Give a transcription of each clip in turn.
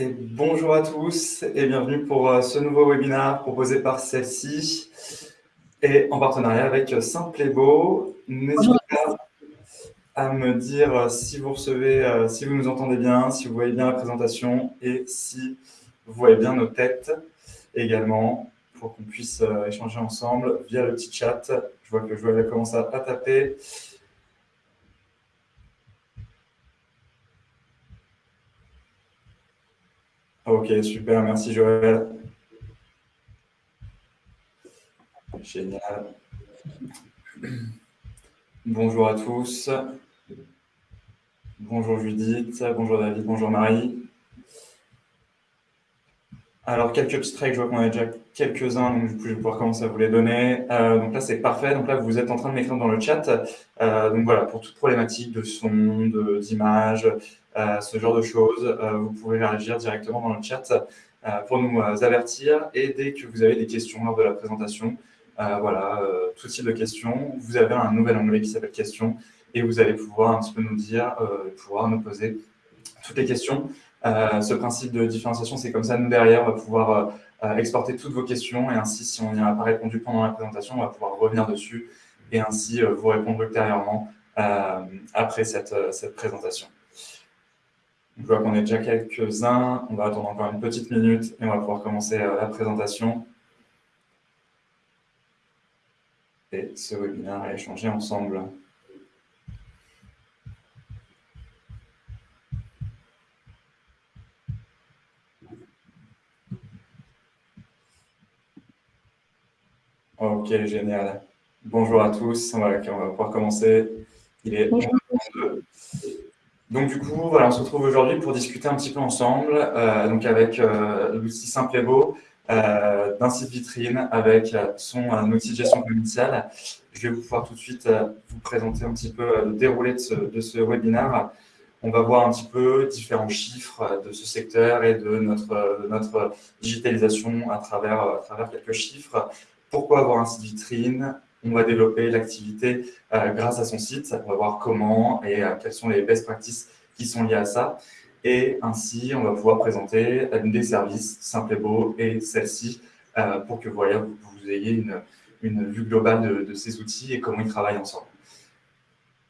Et bonjour à tous et bienvenue pour euh, ce nouveau webinaire proposé par celle-ci et en partenariat avec Simplebo. N'hésitez pas à me dire euh, si vous recevez, euh, si vous nous entendez bien, si vous voyez bien la présentation et si vous voyez bien nos têtes également pour qu'on puisse échanger ensemble via le petit chat. Je vois que Joël commence à taper. Ok, super, merci Joël. Génial. Bonjour à tous. Bonjour Judith, bonjour David, bonjour Marie. Alors, quelques petits traits, je vois qu'on a déjà quelques-uns, donc je vais pouvoir commencer à vous les donner. Euh, donc là, c'est parfait. Donc là, vous êtes en train de m'écrire dans le chat. Euh, donc voilà, pour toute problématique de son, d'image, euh, ce genre de choses. Vous pouvez réagir directement dans le chat pour nous avertir. Et dès que vous avez des questions lors de la présentation, voilà, tout type de questions, vous avez un nouvel onglet qui s'appelle questions et vous allez pouvoir un petit peu nous dire, pouvoir nous poser toutes les questions. ce principe de différenciation, c'est comme ça, nous derrière, on va pouvoir exporter toutes vos questions et ainsi, si on n'y a pas répondu pendant la présentation, on va pouvoir revenir dessus et ainsi vous répondre ultérieurement après cette, cette présentation. Je vois qu'on est déjà quelques-uns. On va attendre encore une petite minute et on va pouvoir commencer euh, la présentation. Et ce webinaire à échanger ensemble. Ok, génial. Bonjour à tous. on va pouvoir commencer. Il est donc, du coup, voilà, on se retrouve aujourd'hui pour discuter un petit peu ensemble, euh, donc avec euh, l'outil Simple et Beau, euh, d'un site vitrine avec son outil de gestion commerciale. Je vais vous pouvoir tout de suite vous présenter un petit peu le déroulé de ce, de ce, webinaire. On va voir un petit peu différents chiffres de ce secteur et de notre, notre digitalisation à travers, à travers quelques chiffres. Pourquoi avoir un site vitrine? On va développer l'activité euh, grâce à son site. On va voir comment et euh, quelles sont les best practices qui sont liées à ça. Et ainsi, on va pouvoir présenter des services simples et beaux et celle-ci euh, pour que vous, ayez une, vue globale de, ces outils et comment ils travaillent ensemble.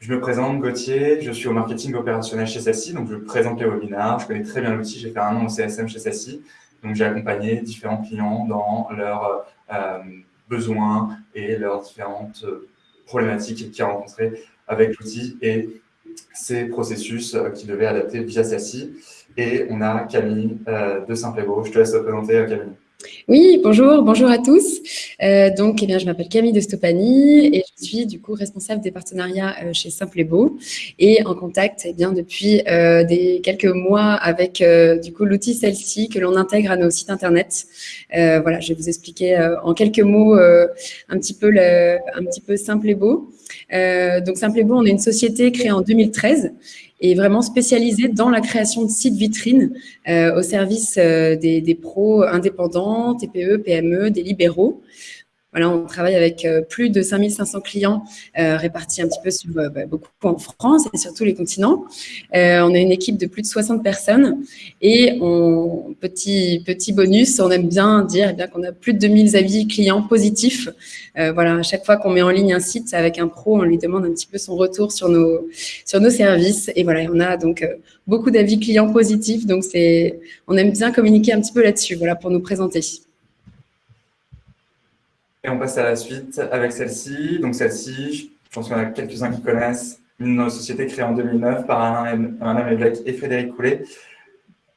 Je me présente, Gauthier, je suis au marketing opérationnel chez celle-ci, donc je présente les webinaires, je connais très bien l'outil, j'ai fait un an au CSM chez celle-ci, donc j'ai accompagné différents clients dans leur besoins et leurs différentes euh, problématiques qu'ils rencontrées avec l'outil et ces processus euh, qui devaient adapter via celle-ci. Et on a Camille euh, de Simplebo. Je te laisse te présenter, Camille. Oui, bonjour, bonjour à tous. Euh, donc, eh bien, je m'appelle Camille de Stopani et je suis du coup responsable des partenariats euh, chez Simple et Beau et en contact eh bien, depuis euh, des quelques mois avec du coup l'outil celle-ci que l'on intègre à nos sites internet. voilà, je vais vous expliquer en quelques mots un petit peu Simple et Beau. donc, Simple et Beau, on est une société créée en 2013 et vraiment spécialisé dans la création de sites vitrines euh, au service euh, des, des, pros indépendants, TPE, PME, des libéraux. Voilà, on travaille avec euh, plus de 5500 clients euh, répartis un petit peu sur euh, bah, beaucoup en France et sur tous les continents. on a une équipe de plus de 60 personnes et on, petit, petit bonus, on aime bien dire eh bien qu'on a plus de 2000 avis clients positifs. voilà, à chaque fois qu'on met en ligne un site avec un pro, on lui demande un petit peu son retour sur nos, sur nos services. Et voilà, on a donc beaucoup d'avis clients positifs. Donc, c'est, on aime bien communiquer un petit peu là-dessus voilà, pour nous présenter. Et on passe à la suite avec celle-ci. Donc celle-ci, je pense qu'il y en a quelques-uns qui connaissent, une société créée en 2009 par Alain Évêque et Frédéric Coulet,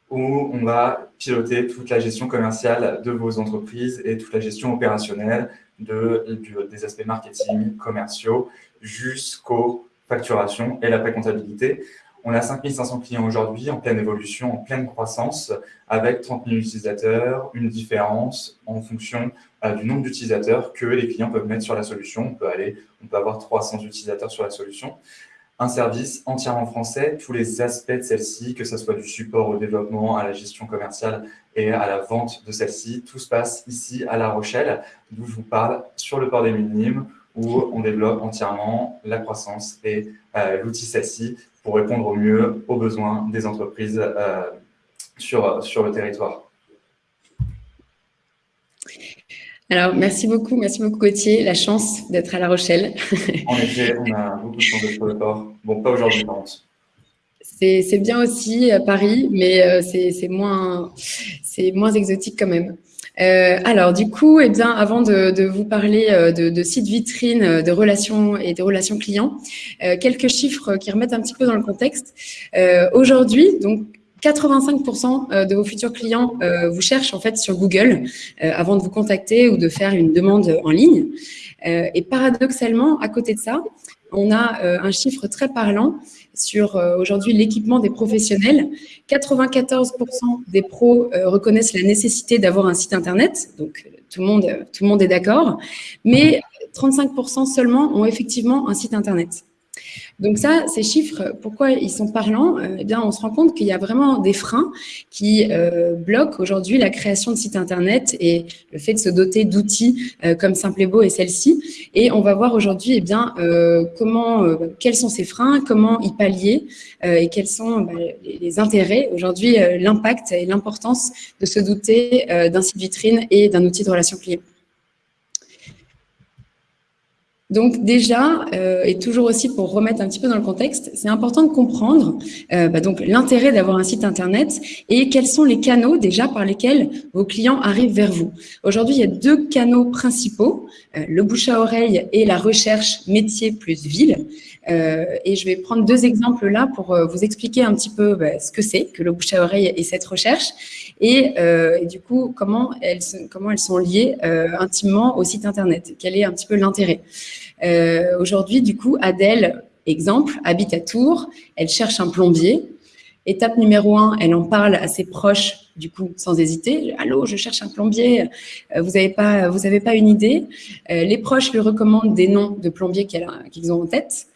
où on va piloter toute la gestion commerciale de vos entreprises et toute la gestion opérationnelle de, des aspects marketing, commerciaux, jusqu'aux facturations et la pré-comptabilité. On a 5500 clients aujourd'hui en pleine évolution, en pleine croissance, avec 30 000 utilisateurs, une différence en fonction du nombre d'utilisateurs que les clients peuvent mettre sur la solution. On peut, aller, on peut avoir 300 utilisateurs sur la solution. Un service entièrement français, tous les aspects de celle-ci, que ce soit du support au développement, à la gestion commerciale et à la vente de celle-ci, tout se passe ici à La Rochelle, d'où je vous parle sur le port des Minimes, où on développe entièrement la croissance et euh, l'outil celle-ci pour répondre au mieux aux besoins des entreprises euh, sur, sur le territoire Alors, merci beaucoup, merci beaucoup Gauthier. La chance d'être à La Rochelle. en effet, on a beaucoup de chance d'être le port. Bon, pas aujourd'hui, par contre. C'est bien aussi à Paris, mais euh, c'est moins, moins exotique quand même. Euh, alors, du coup, eh bien, avant de, vous parler euh, de, de sites vitrines, de relations et de relations clients, quelques chiffres qui remettent un petit peu dans le contexte. Aujourd'hui, donc, 85% de vos futurs clients vous cherchent en fait sur Google avant de vous contacter ou de faire une demande en ligne. et paradoxalement, à côté de ça, on a un chiffre très parlant sur euh, aujourd'hui l'équipement des professionnels. 94% des pros euh, reconnaissent la nécessité d'avoir un site internet, donc tout le monde, tout le monde est d'accord, mais 35% seulement ont effectivement un site internet. Donc ça, ces chiffres, pourquoi ils sont parlants euh, Eh bien, on se rend compte qu'il y a vraiment des freins qui euh, bloquent aujourd'hui la création de sites Internet et le fait de se doter d'outils euh, comme Simplebo et celle-ci. Et on va voir aujourd'hui eh bien, comment, quels sont ces freins, comment y pallier et quels sont bah, les, intérêts, aujourd'hui, l'impact et l'importance de se douter d'un site vitrine et d'un outil de relation client. Donc déjà, euh, et toujours aussi pour remettre un petit peu dans le contexte, c'est important de comprendre euh, bah donc l'intérêt d'avoir un site internet et quels sont les canaux déjà par lesquels vos clients arrivent vers vous. Aujourd'hui, il y a deux canaux principaux, euh, le bouche à oreille et la recherche métier plus ville. Euh, et je vais prendre deux exemples là pour vous expliquer un petit peu bah, ce que c'est que le bouche à oreille et cette recherche et, et du coup comment elles, comment elles sont liées intimement au site internet. Quel est un petit peu l'intérêt? Aujourd'hui, du coup, Adèle, exemple, habite à Tours, elle cherche un plombier. Étape numéro un, elle en parle à ses proches, du coup, sans hésiter. Allô, je cherche un plombier. Vous n'avez pas, pas une idée Les proches lui recommandent des noms de plombiers qu'ils ont en tête.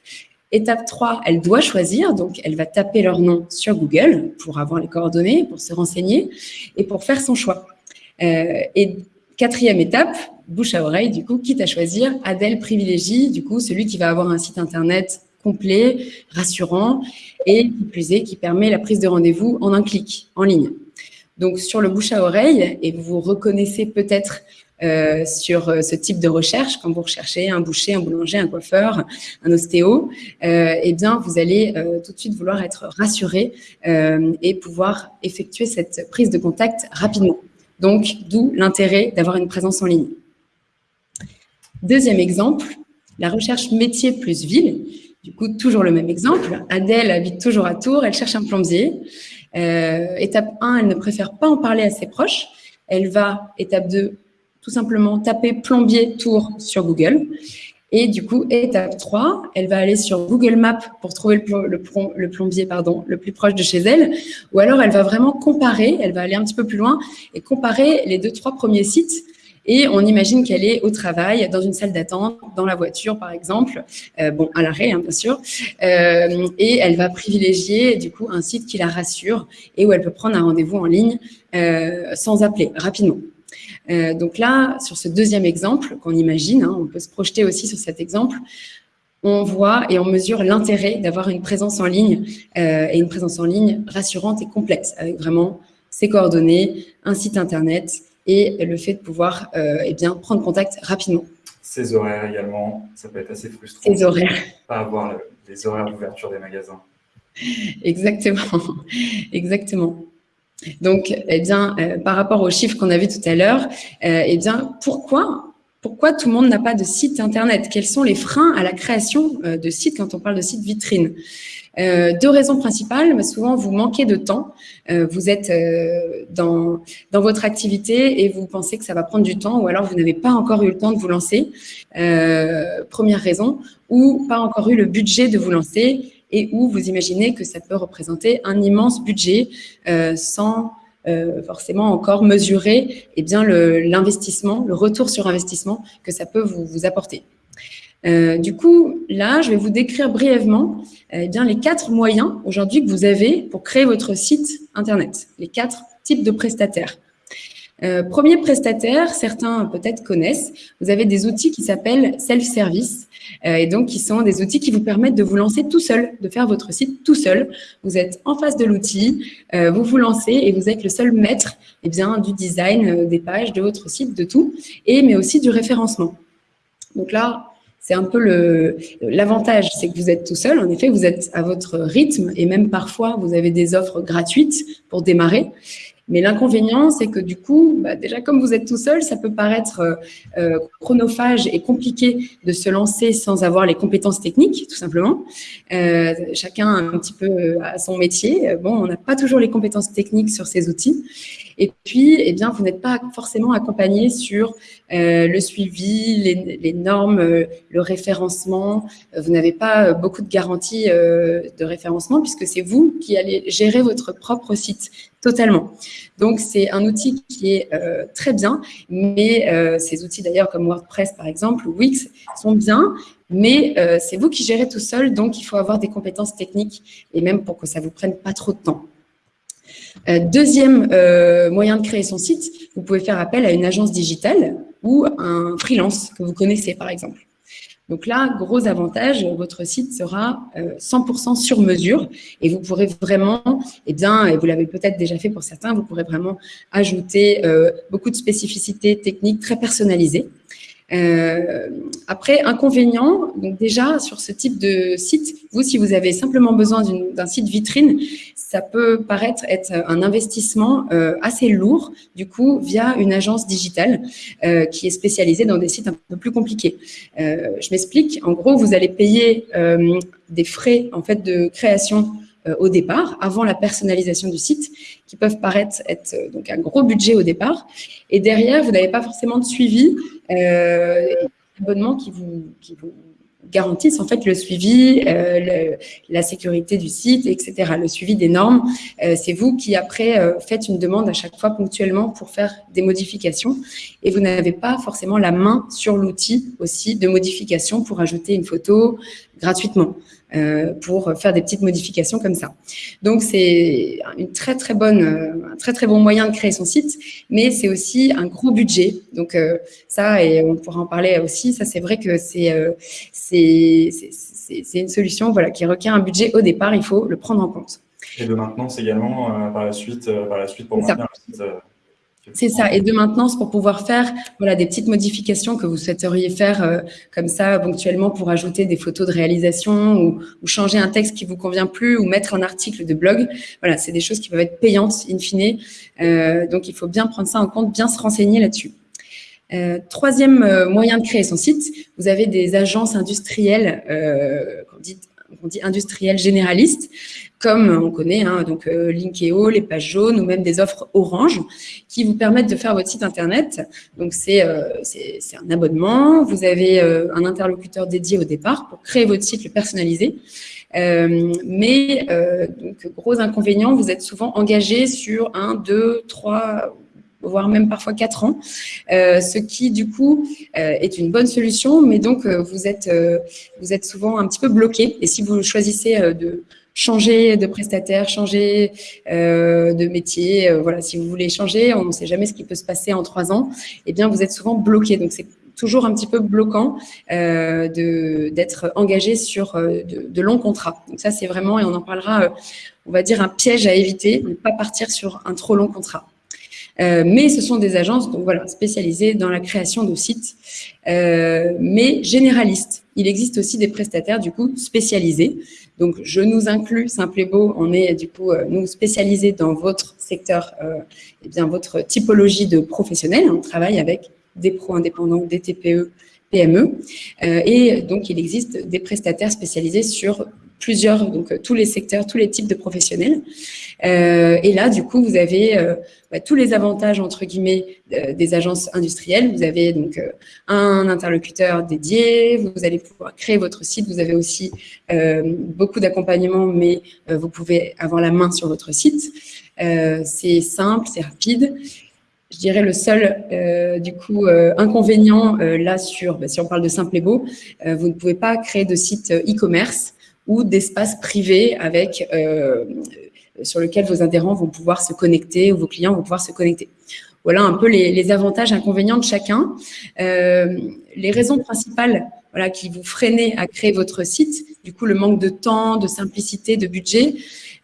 Étape 3, elle doit choisir, donc elle va taper leur nom sur Google pour avoir les coordonnées, pour se renseigner et pour faire son choix. Euh, et quatrième étape, bouche à oreille, du coup, quitte à choisir, Adèle privilégie, du coup, celui qui va avoir un site internet complet, rassurant et qui plus est, qui permet la prise de rendez-vous en un clic, en ligne. Donc, sur le bouche à oreille, et vous reconnaissez peut-être euh, sur euh, ce type de recherche, quand vous recherchez un boucher, un boulanger, un coiffeur, un ostéo, euh, eh bien, vous allez euh, tout de suite vouloir être rassuré et pouvoir effectuer cette prise de contact rapidement. Donc, d'où l'intérêt d'avoir une présence en ligne. Deuxième exemple, la recherche métier plus ville. Du coup, toujours le même exemple. Adèle habite toujours à Tours, elle cherche un plombier. étape 1, elle ne préfère pas en parler à ses proches. Elle va, étape 2, tout simplement taper plombier tour sur Google. Et du coup, étape 3, elle va aller sur Google Maps pour trouver le, le, plombier pardon, le plus proche de chez elle. Ou alors, elle va vraiment comparer, elle va aller un petit peu plus loin et comparer les deux, trois premiers sites. Et on imagine qu'elle est au travail, dans une salle d'attente, dans la voiture, par exemple, euh, bon, à l'arrêt, hein, bien sûr. Euh, et elle va privilégier, du coup, un site qui la rassure et où elle peut prendre un rendez-vous en ligne euh, sans appeler, rapidement. Donc là, sur ce deuxième exemple qu'on imagine, hein, on peut se projeter aussi sur cet exemple, on voit et on mesure l'intérêt d'avoir une présence en ligne et une présence en ligne rassurante et complexe, avec vraiment ses coordonnées, un site internet et le fait de pouvoir euh, eh bien, prendre contact rapidement. Ses horaires également, ça peut être assez frustrant. Ses horaires. Pas avoir les horaires d'ouverture des magasins. Exactement, exactement. Donc, eh bien, euh, par rapport aux chiffres qu'on a vus tout à l'heure, euh, eh bien, pourquoi pourquoi tout le monde n'a pas de site internet? Quels sont les freins à la création euh, de sites quand on parle de site vitrine Deux raisons principales. Souvent, vous manquez de temps. vous êtes dans, dans votre activité et vous pensez que ça va prendre du temps ou alors vous n'avez pas encore eu le temps de vous lancer. première raison. Ou pas encore eu le budget de vous lancer et où vous imaginez que ça peut représenter un immense budget euh, sans euh, forcément encore mesurer eh bien l'investissement, le, retour sur investissement que ça peut vous, vous apporter. Euh, du coup, là, je vais vous décrire brièvement eh bien, les quatre moyens aujourd'hui que vous avez pour créer votre site Internet, les quatre types de prestataires. Euh, premier prestataire, certains peut-être connaissent, vous avez des outils qui s'appellent self-service euh, et donc qui sont des outils qui vous permettent de vous lancer tout seul, de faire votre site tout seul. Vous êtes en face de l'outil, euh, vous vous lancez et vous êtes le seul maître eh bien, du design des pages, de votre site, de tout, et mais aussi du référencement. Donc là, c'est un peu l'avantage, c'est que vous êtes tout seul. En effet, vous êtes à votre rythme et même parfois, vous avez des offres gratuites pour démarrer. Mais l'inconvénient, c'est que du coup, bah, déjà comme vous êtes tout seul, ça peut paraître euh, euh, chronophage et compliqué de se lancer sans avoir les compétences techniques, tout simplement. Euh, chacun un petit peu à son métier. Bon, on n'a pas toujours les compétences techniques sur ces outils. Et puis, eh bien, vous n'êtes pas forcément accompagné sur le suivi, les, normes, le référencement. Vous n'avez pas beaucoup de garanties de référencement puisque c'est vous qui allez gérer votre propre site totalement. Donc, c'est un outil qui est euh, très bien, mais euh, ces outils d'ailleurs comme WordPress par exemple ou Wix sont bien, mais euh, c'est vous qui gérez tout seul, donc il faut avoir des compétences techniques et même pour que ça vous prenne pas trop de temps. deuxième moyen de créer son site, vous pouvez faire appel à une agence digitale ou un freelance que vous connaissez par exemple. Donc là, gros avantage, votre site sera 100% euh, sur mesure et vous pourrez vraiment, eh bien, et vous l'avez peut-être déjà fait pour certains, vous pourrez vraiment ajouter euh, beaucoup de spécificités techniques très personnalisées. Euh, après, inconvénient, donc déjà sur ce type de site, vous, si vous avez simplement besoin d'un site vitrine, ça peut paraître être un investissement euh, assez lourd, du coup, via une agence digitale euh, qui est spécialisée dans des sites un peu plus compliqués. Je m'explique. En gros, vous allez payer des frais en fait de création au départ, avant la personnalisation du site, qui peuvent paraître être euh, donc un gros budget au départ. Et derrière, vous n'avez pas forcément de suivi, euh, abonnement qui vous, qui garantissent en fait le suivi, euh, la sécurité du site, etc. Le suivi des normes. Euh, c'est vous qui après euh, faites une demande à chaque fois ponctuellement pour faire des modifications et vous n'avez pas forcément la main sur l'outil aussi de modification pour ajouter une photo gratuitement. Euh, pour faire des petites modifications comme ça. Donc, c'est une très, très bonne, un très, très bon moyen de créer son site, mais c'est aussi un gros budget. Donc, euh, ça, et on pourra en parler aussi, ça, c'est vrai que c'est euh, c'est une solution voilà, qui requiert un budget au départ, il faut le prendre en compte. Et de maintenance également par, la suite, par la suite pour maintenir le site c'est ça, et de maintenance pour pouvoir faire voilà, des petites modifications que vous souhaiteriez faire euh, comme ça ponctuellement pour ajouter des photos de réalisation ou, changer un texte qui vous convient plus ou mettre un article de blog. Voilà, c'est des choses qui peuvent être payantes in fine. Euh, donc, il faut bien prendre ça en compte, bien se renseigner là-dessus. Euh, troisième moyen de créer son site, vous avez des agences industrielles, qu'on dit, on dit industrielles généralistes, comme on connaît, hein, donc euh, Linkeo, les pages jaunes ou même des offres Orange qui vous permettent de faire votre site internet. Donc c'est euh, un abonnement, vous avez euh, un interlocuteur dédié au départ pour créer votre site, le personnaliser. Euh, mais donc gros inconvénient, vous êtes souvent engagé sur un, deux, trois voire même parfois quatre ans, ce qui du coup est une bonne solution, mais donc vous êtes vous êtes souvent un petit peu bloqué. Et si vous choisissez de changer de prestataire, changer euh, de métier. Euh, voilà, si vous voulez changer, on ne sait jamais ce qui peut se passer en trois ans. Eh bien, vous êtes souvent bloqué. Donc, c'est toujours un petit peu bloquant euh, d'être engagé sur euh, de, longs contrats. Donc ça, c'est vraiment, et on en parlera, on va dire un piège à éviter, ne pas partir sur un trop long contrat. Mais ce sont des agences donc voilà, spécialisées dans la création de sites, mais généralistes. Il existe aussi des prestataires du coup spécialisés. Donc je nous inclus, Simple et Beau, on est du coup euh, nous spécialisés dans votre secteur, euh, eh bien votre typologie de professionnels. On travaille avec des pros indépendants, des TPE, PME, euh, et donc il existe des prestataires spécialisés sur plusieurs, donc euh, tous les secteurs, tous les types de professionnels. Euh, et là, du coup, vous avez euh, bah, tous les avantages, entre guillemets, des agences industrielles. Vous avez donc un interlocuteur dédié, vous allez pouvoir créer votre site, vous avez aussi beaucoup d'accompagnement, mais vous pouvez avoir la main sur votre site. c'est simple, c'est rapide. Je dirais le seul, euh, du coup, euh, inconvénient euh, là sur, bah, si on parle de simple et beau, vous ne pouvez pas créer de site e-commerce ou d'espace privé avec sur lequel vos adhérents vont pouvoir se connecter ou vos clients vont pouvoir se connecter. voilà un peu les, les avantages, inconvénients de chacun. les raisons principales voilà, qui vous freinez à créer votre site, du coup le manque de temps, de simplicité, de budget,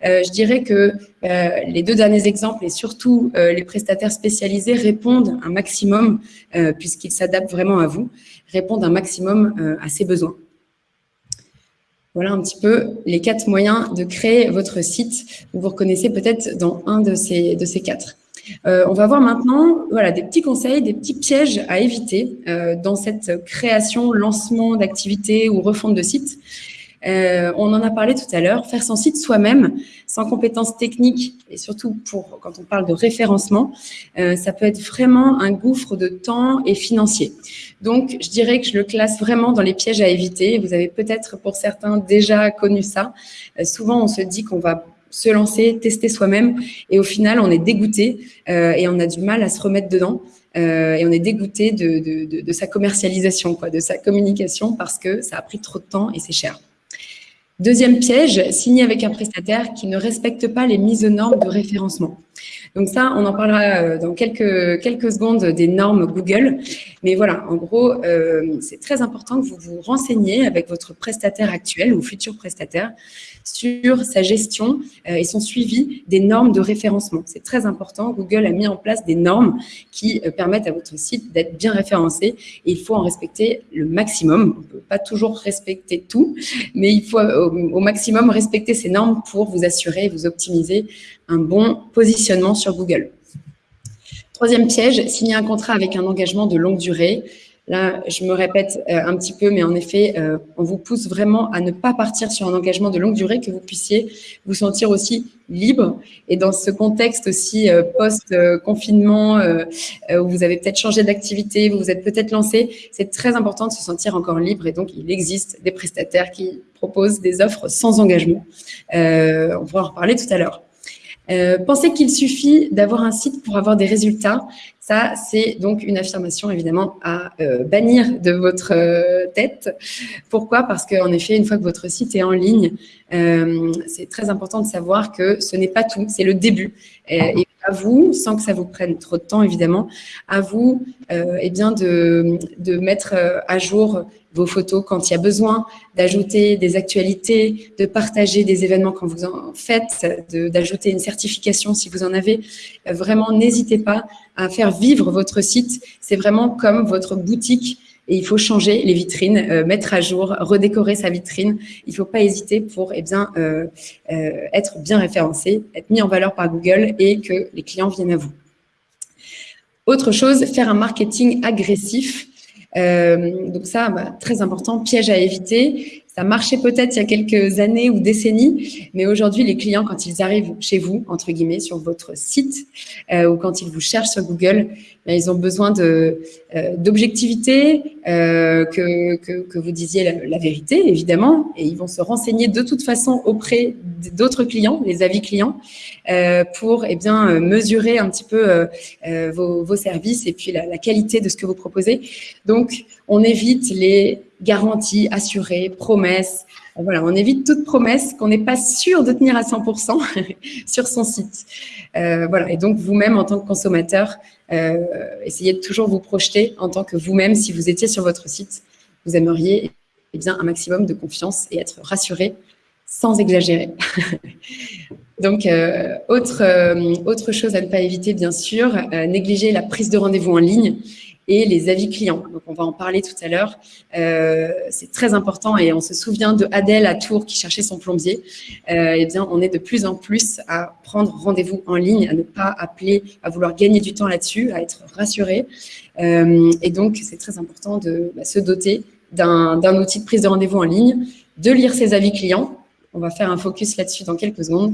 euh, je dirais que euh, les deux derniers exemples et surtout euh, les prestataires spécialisés répondent un maximum, puisqu'ils s'adaptent vraiment à vous, répondent un maximum à ces besoins. Voilà un petit peu les quatre moyens de créer votre site. Vous vous reconnaissez peut-être dans un de ces, de ces quatre. on va voir maintenant voilà, des petits conseils, des petits pièges à éviter dans cette création, lancement d'activités ou refonte de site. Euh, on en a parlé tout à l'heure, faire son site soi-même, sans compétences techniques et surtout pour quand on parle de référencement, euh, ça peut être vraiment un gouffre de temps et financier. Donc, je dirais que je le classe vraiment dans les pièges à éviter. Vous avez peut-être pour certains déjà connu ça. Euh, souvent, on se dit qu'on va se lancer, tester soi-même et au final, on est dégoûté et on a du mal à se remettre dedans. et on est dégoûté de, de, de, sa commercialisation, quoi, de sa communication parce que ça a pris trop de temps et c'est cher. Deuxième piège, signer avec un prestataire qui ne respecte pas les mises aux normes de référencement. Donc ça, on en parlera euh, dans quelques, secondes des normes Google. Mais voilà, en gros, euh, c'est très important que vous vous renseigniez avec votre prestataire actuel ou futur prestataire sur sa gestion euh, et son suivi des normes de référencement. C'est très important. Google a mis en place des normes qui euh, permettent à votre site d'être bien référencé et il faut en respecter le maximum. On ne peut pas toujours respecter tout, mais il faut euh, au, maximum respecter ces normes pour vous assurer et vous optimiser un bon positionnement sur Google. Troisième piège, signer un contrat avec un engagement de longue durée. Là, je me répète euh, un petit peu, mais en effet, euh, on vous pousse vraiment à ne pas partir sur un engagement de longue durée, que vous puissiez vous sentir aussi libre. Et dans ce contexte aussi euh, post-confinement, où vous avez peut-être changé d'activité, vous vous êtes peut-être lancé, c'est très important de se sentir encore libre. Et donc, il existe des prestataires qui proposent des offres sans engagement. on pourra en reparler tout à l'heure. Euh, pensez qu'il suffit d'avoir un site pour avoir des résultats. Ça, c'est donc une affirmation évidemment à euh, bannir de votre euh, tête. Pourquoi? Parce qu'en effet, une fois que votre site est en ligne, c'est très important de savoir que ce n'est pas tout, c'est le début. Et, à vous, sans que ça vous prenne trop de temps évidemment, à vous eh bien de, de mettre à jour vos photos quand il y a besoin, d'ajouter des actualités, de partager des événements quand vous en faites, d'ajouter une certification si vous en avez. Euh, vraiment, n'hésitez pas à faire vivre votre site. C'est vraiment comme votre boutique et il faut changer les vitrines, euh, mettre à jour, redécorer sa vitrine. Il ne faut pas hésiter pour eh bien, euh, être bien référencé, être mis en valeur par Google et que les clients viennent à vous. Autre chose, faire un marketing agressif. Euh, donc ça, bah, très important, piège à éviter. Ça marchait peut-être il y a quelques années ou décennies, mais aujourd'hui, les clients, quand ils arrivent chez vous, entre guillemets, sur votre site, euh, ou quand ils vous cherchent sur Google, ben, ils ont besoin euh, d'objectivité, euh, que, que, que, vous disiez la, la, vérité, évidemment, et ils vont se renseigner de toute façon auprès d'autres clients, les avis clients, euh, pour eh bien mesurer un petit peu euh, euh, vos, vos, services et puis la, la qualité de ce que vous proposez. Donc, on évite les garantie assurée, promesse. On évite toute promesse qu'on n'est pas sûr de tenir à 100% sur son site. Euh, voilà, et donc vous-même en tant que consommateur, euh, essayez de toujours vous projeter en tant que vous-même. Si vous étiez sur votre site, vous aimeriez eh bien, un maximum de confiance et être rassuré sans exagérer. donc, autre, euh, autre chose à ne pas éviter, bien sûr, euh, négliger la prise de rendez-vous en ligne et les avis clients. Donc, on va en parler tout à l'heure. Euh, c'est très important et on se souvient de Adèle à Tours qui cherchait son plombier. Euh, eh bien, on est de plus en plus à prendre rendez-vous en ligne, à ne pas appeler, à vouloir gagner du temps là-dessus, à être rassuré. Euh, et donc, c'est très important de bah, se doter d'un outil de prise de rendez-vous en ligne, de lire ses avis clients. On va faire un focus là-dessus dans quelques secondes.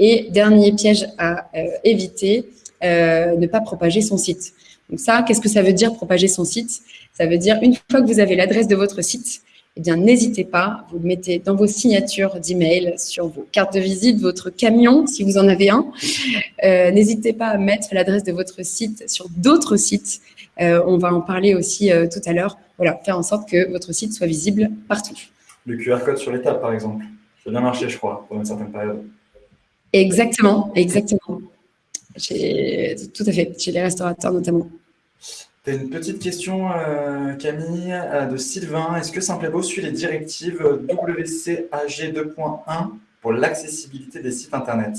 Et dernier piège à éviter, ne pas propager son site. Donc ça, qu'est-ce que ça veut dire propager son site? Ça veut dire une fois que vous avez l'adresse de votre site, eh bien n'hésitez pas, vous le mettez dans vos signatures d'email, sur vos cartes de visite, votre camion, si vous en avez un. Euh, n'hésitez pas à mettre l'adresse de votre site sur d'autres sites. Euh, on va en parler aussi euh, tout à l'heure. Voilà, faire en sorte que votre site soit visible partout. Le QR code sur les tables, par exemple. Ça a bien marché, je crois, pour une certaine période. Exactement, exactement. tout à fait, chez les restaurateurs notamment. Tu as une petite question, euh, Camille, euh, de Sylvain. Est-ce que Simplebo suit les directives WCAG 2.1 pour l'accessibilité des sites Internet?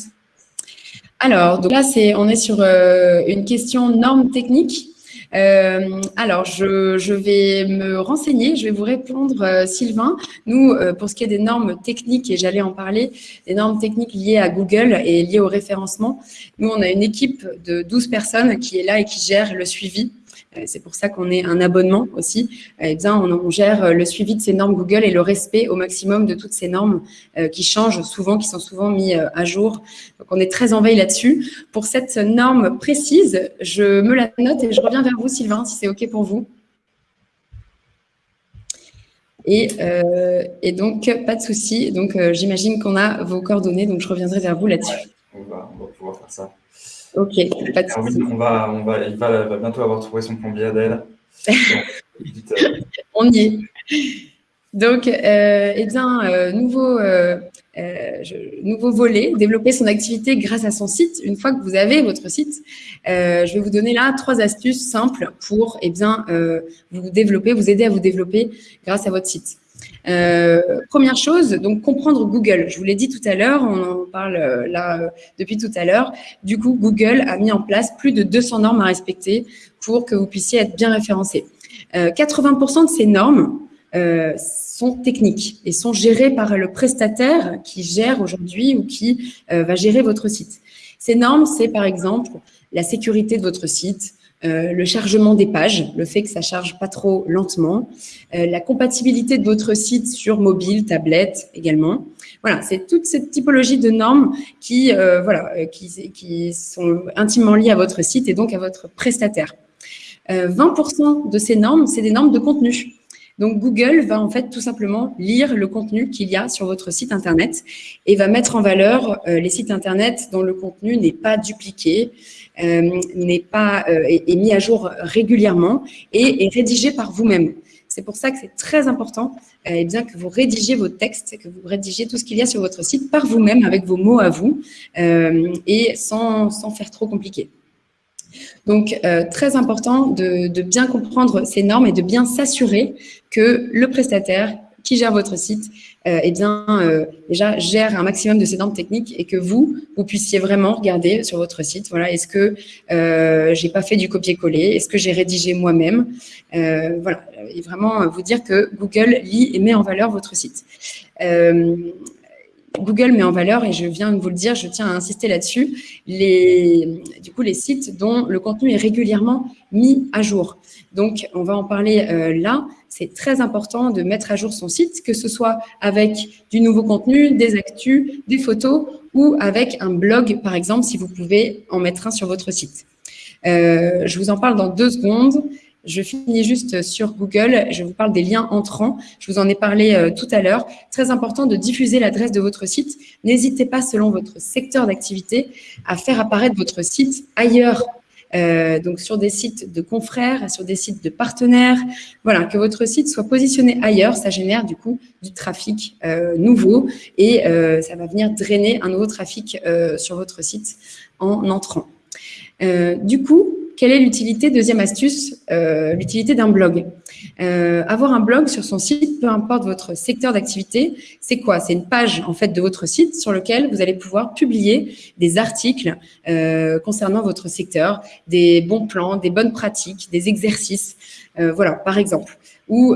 Alors, donc là, on est sur une question norme technique. Euh, alors, je, vais me renseigner, je vais vous répondre, euh, Sylvain. Nous, euh, pour ce qui est des normes techniques, et j'allais en parler, des normes techniques liées à Google et liées au référencement, nous, on a une équipe de 12 personnes qui est là et qui gère le suivi c'est pour ça qu'on est un abonnement aussi. Eh bien, on, gère euh, le suivi de ces normes Google et le respect au maximum de toutes ces normes euh, qui changent souvent, qui sont souvent mis à jour. Donc, on est très en veille là-dessus. Pour cette norme précise, je me la note et je reviens vers vous, Sylvain, si c'est OK pour vous. Et, donc, pas de souci. Donc, j'imagine qu'on a vos coordonnées, donc je reviendrai vers vous là-dessus. on, va, pouvoir faire ça. Ok, pas de souci. On va, on va, il va, bientôt avoir trouvé son plombier Adèle. on y est. Donc, euh, eh bien, euh, nouveau, euh, nouveau volet, développer son activité grâce à son site. Une fois que vous avez votre site, je vais vous donner là trois astuces simples pour eh bien, vous développer, vous aider à vous développer grâce à votre site. Euh, première chose, donc comprendre Google. Je vous l'ai dit tout à l'heure, on en parle euh, là euh, depuis tout à l'heure. Du coup, Google a mis en place plus de 200 normes à respecter pour que vous puissiez être bien référencé. 80% de ces normes sont techniques et sont gérées par le prestataire qui gère aujourd'hui ou qui va gérer votre site. Ces normes, c'est par exemple la sécurité de votre site, euh, le chargement des pages, le fait que ça charge pas trop lentement, euh, la compatibilité de votre site sur mobile, tablette également. Voilà, c'est toute cette typologie de normes qui, euh, voilà, qui, sont intimement liées à votre site et donc à votre prestataire. 20% de ces normes, c'est des normes de contenu. Donc, Google va en fait tout simplement lire le contenu qu'il y a sur votre site Internet et va mettre en valeur les sites Internet dont le contenu n'est pas dupliqué, euh, n'est pas euh, est, mis à jour régulièrement et est rédigé par vous-même. C'est pour ça que c'est très important euh, eh bien, que vous rédigiez vos textes, que vous rédigiez tout ce qu'il y a sur votre site par vous-même, avec vos mots à vous, et sans, sans, faire trop compliqué. Donc, très important de, bien comprendre ces normes et de bien s'assurer que le prestataire qui gère votre site, euh, eh bien, euh, déjà, gère un maximum de ces normes techniques et que vous, vous puissiez vraiment regarder sur votre site, voilà, est-ce que euh, j'ai pas fait du copier-coller, est-ce que j'ai rédigé moi-même, euh, voilà, et vraiment vous dire que Google lit et met en valeur votre site. Google met en valeur, et je viens de vous le dire, je tiens à insister là-dessus, les, du coup, les sites dont le contenu est régulièrement mis à jour. Donc, on va en parler là c'est très important de mettre à jour son site, que ce soit avec du nouveau contenu, des actus, des photos ou avec un blog, par exemple, si vous pouvez en mettre un sur votre site. Euh, je vous en parle dans deux secondes. Je finis juste sur Google. Je vous parle des liens entrants. Je vous en ai parlé euh, tout à l'heure. Très important de diffuser l'adresse de votre site. N'hésitez pas, selon votre secteur d'activité, à faire apparaître votre site ailleurs euh, donc sur des sites de confrères, sur des sites de partenaires. Voilà, que votre site soit positionné ailleurs, ça génère du coup du trafic euh, nouveau et ça va venir drainer un nouveau trafic sur votre site en entrant. du coup, quelle est l'utilité Deuxième astuce, euh, l'utilité d'un blog? Euh, avoir un blog sur son site, peu importe votre secteur d'activité, c'est quoi? C'est une page en fait de votre site sur lequel vous allez pouvoir publier des articles euh, concernant votre secteur, des bons plans, des bonnes pratiques, des exercices, voilà, par exemple, ou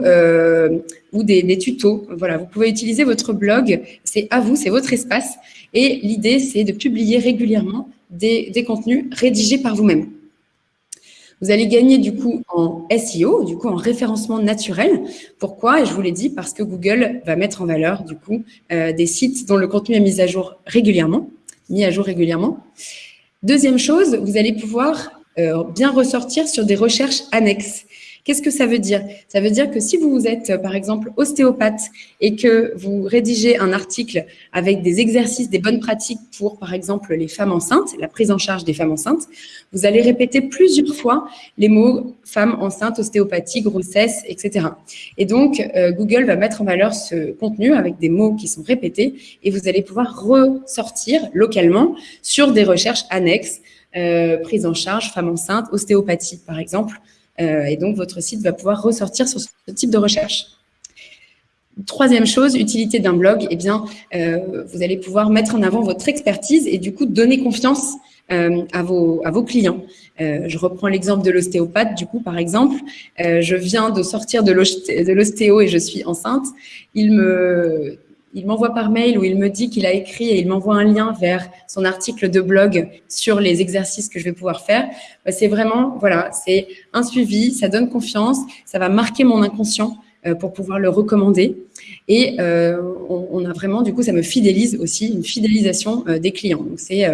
ou des, des, tutos. Voilà, vous pouvez utiliser votre blog, c'est à vous, c'est votre espace, et l'idée c'est de publier régulièrement des, des contenus rédigés par vous-même. Vous allez gagner du coup en SEO, du coup en référencement naturel. Pourquoi? Et je vous l'ai dit, parce que Google va mettre en valeur du coup euh, des sites dont le contenu est mis à jour régulièrement, mis à jour régulièrement. Deuxième chose, vous allez pouvoir euh, bien ressortir sur des recherches annexes. Qu'est-ce que ça veut dire? Ça veut dire que si vous êtes, euh, par exemple, ostéopathe et que vous rédigez un article avec des exercices, des bonnes pratiques pour, par exemple, les femmes enceintes, la prise en charge des femmes enceintes, vous allez répéter plusieurs fois les mots femme enceinte, ostéopathie, grossesse, etc. Et donc, euh, Google va mettre en valeur ce contenu avec des mots qui sont répétés et vous allez pouvoir ressortir localement sur des recherches annexes prise en charge, femme enceinte, ostéopathie par exemple. Et donc, votre site va pouvoir ressortir sur ce type de recherche. Troisième chose, utilité d'un blog, eh bien, vous allez pouvoir mettre en avant votre expertise et du coup donner confiance euh, à, vos, à vos clients. Euh, je reprends l'exemple de l'ostéopathe, du coup, par exemple. Euh, je viens de sortir de l'ostéo et je suis enceinte. Il me, il m'envoie par mail ou il me dit qu'il a écrit et il m'envoie un lien vers son article de blog sur les exercices que je vais pouvoir faire. C'est vraiment, voilà, c'est un suivi, ça donne confiance, ça va marquer mon inconscient pour pouvoir le recommander. Et on, on, a vraiment, du coup, ça me fidélise aussi, une fidélisation des clients. Donc, c'est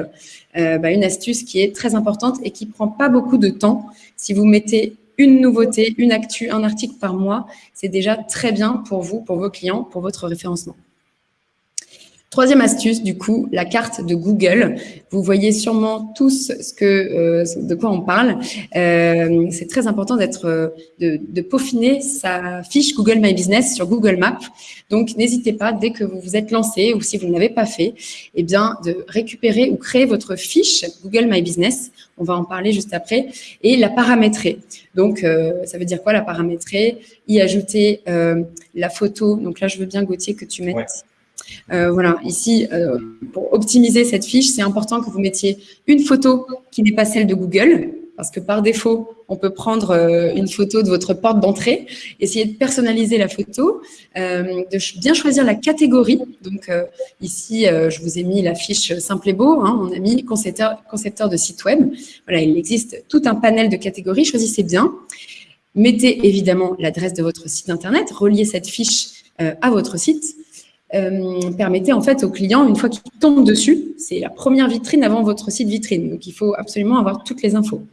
euh, bah, une astuce qui est très importante et qui prend pas beaucoup de temps. Si vous mettez une nouveauté, une actu, un article par mois, c'est déjà très bien pour vous, pour vos clients, pour votre référencement. Troisième astuce, du coup, la carte de Google. Vous voyez sûrement tous ce que, euh, de quoi on parle. Euh, c'est très important d'être, euh, de, de, peaufiner sa fiche Google My Business sur Google Maps. Donc, n'hésitez pas, dès que vous vous êtes lancé ou si vous ne l'avez pas fait, eh bien, de récupérer ou créer votre fiche Google My Business. On va en parler juste après. Et la paramétrer. Donc, euh, ça veut dire quoi la paramétrer? Y ajouter euh, la photo. Donc là, je veux bien, Gauthier, que tu mettes euh, voilà, ici, euh, pour optimiser cette fiche, c'est important que vous mettiez une photo qui n'est pas celle de Google, parce que par défaut, on peut prendre euh, une photo de votre porte d'entrée, essayer de personnaliser la photo, de bien choisir la catégorie. Donc ici, je vous ai mis la fiche Simple et Beau, hein, on a mis concepteur, concepteur de site web. Voilà, il existe tout un panel de catégories, choisissez bien. Mettez évidemment l'adresse de votre site internet, reliez cette fiche à votre site euh, permettez en fait au client, une fois qu'il tombe dessus, c'est la première vitrine avant votre site vitrine. Donc, il faut absolument avoir toutes les infos.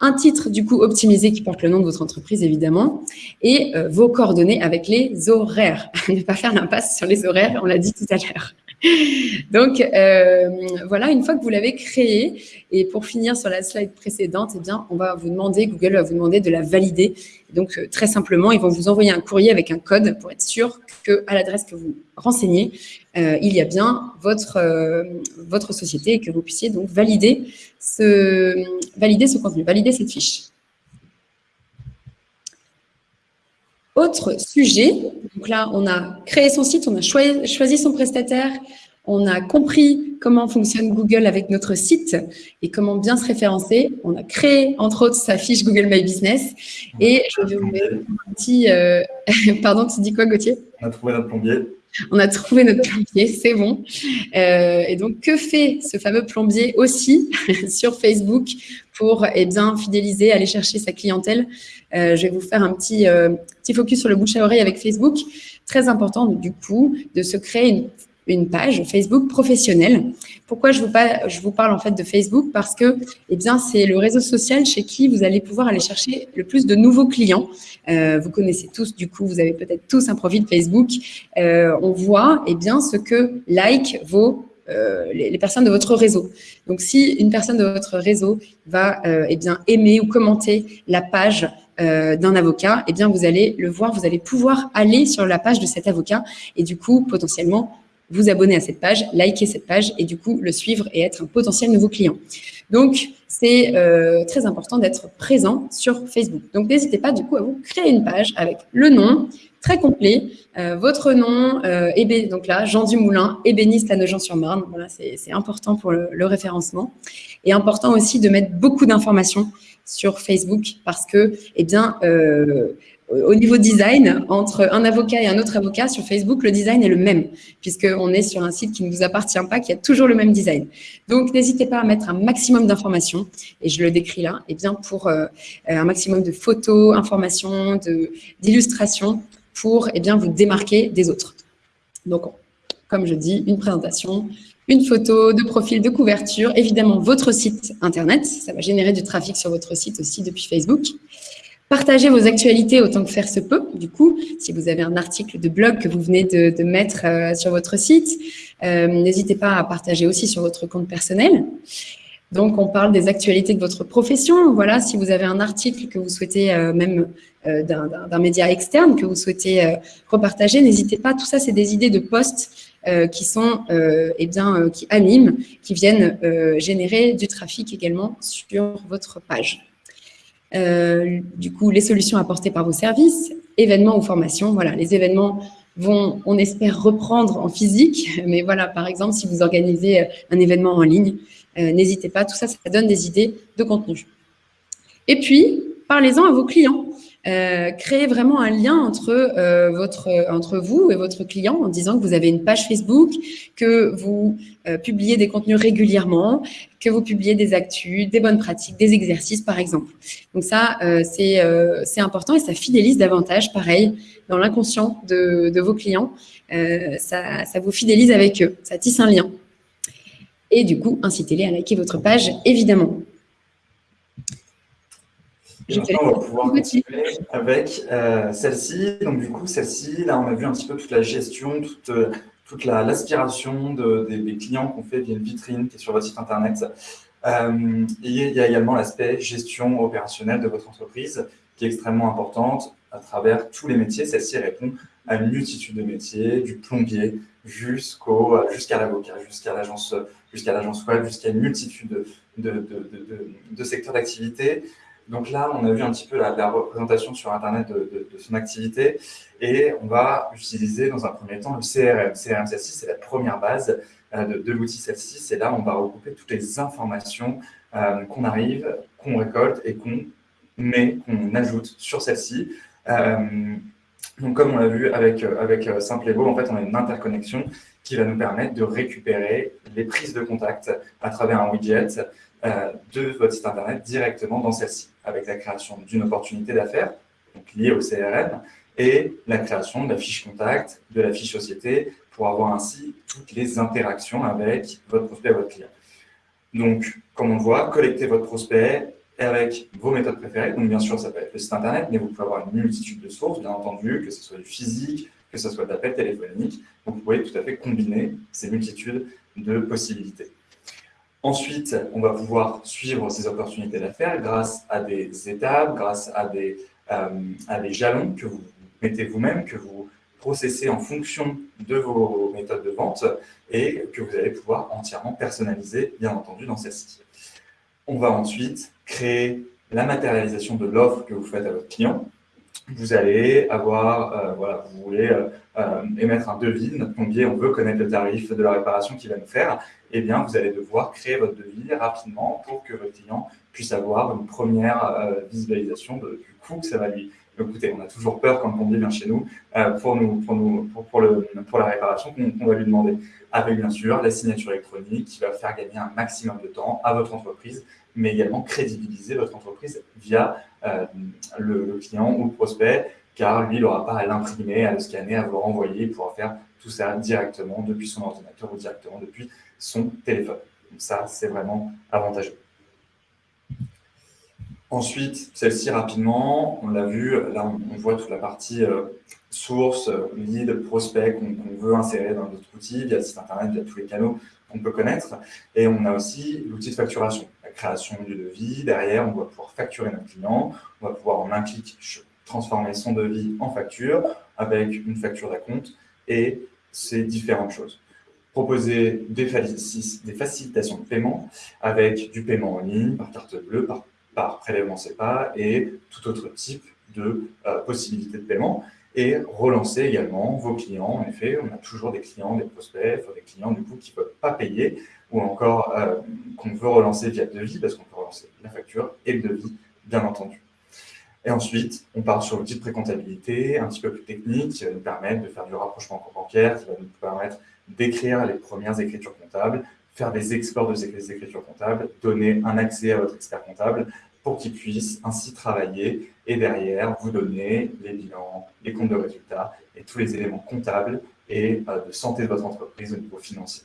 Un titre, du coup, optimisé qui porte le nom de votre entreprise, évidemment, et euh, vos coordonnées avec les horaires. ne pas faire l'impasse sur les horaires, on l'a dit tout à l'heure. Donc, euh, voilà, une fois que vous l'avez créé, et pour finir sur la slide précédente, eh bien, on va vous demander, Google va vous demander de la valider. Donc, euh, très simplement, ils vont vous envoyer un courrier avec un code pour être sûr qu'à l'adresse que vous renseignez, euh, il y a bien votre, votre société et que vous puissiez donc valider ce, valider ce contenu, valider cette fiche. Autre sujet, donc là, on a créé son site, on a choisi son prestataire, on a compris comment fonctionne Google avec notre site et comment bien se référencer. On a créé, entre autres, sa fiche Google My Business. Et je vais vous mettre un petit... Euh, pardon, tu dis quoi, Gauthier? On a trouvé notre plombier. On a trouvé notre plombier, c'est bon. Euh, et donc, que fait ce fameux plombier aussi sur Facebook pour eh bien, fidéliser, aller chercher sa clientèle euh, Je vais vous faire un petit, petit focus sur le bouche à oreille avec Facebook. Très important, du coup, de se créer une page Facebook professionnelle. Pourquoi je vous, parle, en fait de Facebook? Parce que eh bien, c'est le réseau social chez qui vous allez pouvoir aller chercher le plus de nouveaux clients. Euh, vous connaissez tous, du coup, vous avez peut-être tous un profil Facebook. Euh, on voit eh bien, ce que like vos euh, les, personnes de votre réseau. Donc, si une personne de votre réseau va eh bien, aimer ou commenter la page d'un avocat, eh bien, vous allez le voir, vous allez pouvoir aller sur la page de cet avocat et du coup, potentiellement, vous abonner à cette page, liker cette page et du coup le suivre et être un potentiel nouveau client. Donc, c'est euh, très important d'être présent sur Facebook. Donc, n'hésitez pas du coup à vous créer une page avec le nom très complet, euh, votre nom, euh, donc là, Jean Dumoulin, ébéniste à Nogent-sur-Marne. Voilà, c'est important pour le, le, référencement. Et important aussi de mettre beaucoup d'informations sur Facebook parce que, eh bien, euh, au niveau design, entre un avocat et un autre avocat sur Facebook, le design est le même, puisqu'on est sur un site qui ne vous appartient pas, qui a toujours le même design. Donc, n'hésitez pas à mettre un maximum d'informations, et je le décris là, et bien pour euh, un maximum de photos, informations, d'illustrations, pour et eh bien, vous démarquer des autres. Donc, comme je dis, une présentation, une photo de profil de couverture, évidemment votre site internet, ça va générer du trafic sur votre site aussi depuis Facebook, Partagez vos actualités autant que faire se peut. Du coup, si vous avez un article de blog que vous venez de, mettre euh, sur votre site, euh, n'hésitez pas à partager aussi sur votre compte personnel. Donc, on parle des actualités de votre profession. Voilà, si vous avez un article que vous souhaitez, euh, même d'un média externe, que vous souhaitez repartager, n'hésitez pas. Tout ça, c'est des idées de posts qui sont, eh bien, qui animent, qui viennent générer du trafic également sur votre page. Du coup, les solutions apportées par vos services, événements ou formations. Voilà, les événements vont, on espère, reprendre en physique. Mais voilà, par exemple, si vous organisez un événement en ligne, n'hésitez pas. Tout ça, ça donne des idées de contenu. Et puis, parlez-en à vos clients. Euh, créez vraiment un lien entre, euh, votre, entre vous et votre client en disant que vous avez une page Facebook, que vous euh, publiez des contenus régulièrement, que vous publiez des actus, des bonnes pratiques, des exercices par exemple. Donc ça, c'est important et ça fidélise davantage, pareil, dans l'inconscient de, de, vos clients. Ça, ça vous fidélise avec eux, ça tisse un lien. Et du coup, incitez-les à liker votre page, évidemment on va pouvoir continuer avec euh, celle-ci. Donc, du coup, celle-ci, là, on a vu un petit peu toute la gestion, toute, euh, toute l'aspiration des, clients qu'on fait via une vitrine qui est sur votre site Internet. Euh, et il y a également l'aspect gestion opérationnelle de votre entreprise qui est extrêmement importante à travers tous les métiers. Celle-ci répond à une multitude de métiers, du plombier jusqu'au jusqu'à l'avocat, jusqu'à l'agence jusqu'à l'agence web, jusqu'à une multitude de, de, de, de secteurs d'activité. Donc là, on a vu un petit peu la, représentation sur Internet de, son activité et on va utiliser dans un premier temps le CRM. CRM, celle-ci, c'est la première base euh, de, l'outil celle-ci. C'est là on va regrouper toutes les informations euh, qu'on arrive, qu'on récolte et qu'on met, qu'on ajoute sur celle-ci. Euh, donc, comme on l'a vu avec, avec Simplego, en fait, on a une interconnexion qui va nous permettre de récupérer les prises de contact à travers un widget de votre site Internet directement dans celle-ci avec la création d'une opportunité d'affaires, liée au CRM, et la création de la fiche contact, de la fiche société, pour avoir ainsi toutes les interactions avec votre prospect et votre client. Donc, comme on le voit, collectez votre prospect avec vos méthodes préférées. Donc, bien sûr, ça peut être le site Internet, mais vous pouvez avoir une multitude de sources, bien entendu, que ce soit du physique, que ce soit de l'appel téléphonique. Donc, vous pouvez tout à fait combiner ces multitudes de possibilités. Ensuite, on va pouvoir suivre ces opportunités d'affaires grâce à des étapes, grâce à des, euh, à des jalons que vous mettez vous-même, que vous processez en fonction de vos méthodes de vente et que vous allez pouvoir entièrement personnaliser, bien entendu, dans celle-ci. On va ensuite créer la matérialisation de l'offre que vous faites à votre client. Vous allez avoir, euh, voilà, vous voulez euh, émettre un devis, notre plombier, on veut connaître le tarif de la réparation qu'il va nous faire, eh bien, vous allez devoir créer votre devis rapidement pour que votre client puisse avoir une première euh, visualisation du coût que ça va lui coûter. On a toujours peur quand le plombier vient chez nous euh, pour, nous, pour, nous, pour, le, pour la réparation qu'on va lui demander. Avec bien sûr la signature électronique qui va faire gagner un maximum de temps à votre entreprise, mais également crédibiliser votre entreprise via euh, le, client ou le prospect, car lui, il n'aura pas à l'imprimer, à le scanner, à vous renvoyer, il faire tout ça directement depuis son ordinateur ou directement depuis son téléphone. Donc ça, c'est vraiment avantageux. Ensuite, celle-ci, rapidement, on l'a vu, là, on, voit toute la partie euh, source, lead, prospect qu'on veut insérer dans notre outil via le site internet, via tous les canaux qu'on peut connaître. Et on a aussi l'outil de facturation, la création du devis. Derrière, on va pouvoir facturer notre client. On va pouvoir, en un clic, transformer son devis en facture avec une facture d'acompte et ces différentes choses proposer des, facilitations de paiement avec du paiement en ligne, par carte bleue, par, prélèvement CEPA et tout autre type de euh, possibilités de paiement et relancer également vos clients. En effet, on a toujours des clients, des prospects, des clients du coup qui ne peuvent pas payer ou encore euh, qu'on veut relancer via devis parce qu'on peut relancer la facture et le devis, bien entendu. Et ensuite, on part sur l'outil de précomptabilité, un petit peu plus technique, qui va nous permettre de faire du rapprochement bancaire, qui va nous permettre d'écrire les premières écritures comptables, faire des exports de ces écritures comptables, donner un accès à votre expert comptable pour qu'il puisse ainsi travailler et derrière vous donner les bilans, les comptes de résultats et tous les éléments comptables et euh, de santé de votre entreprise au niveau financier.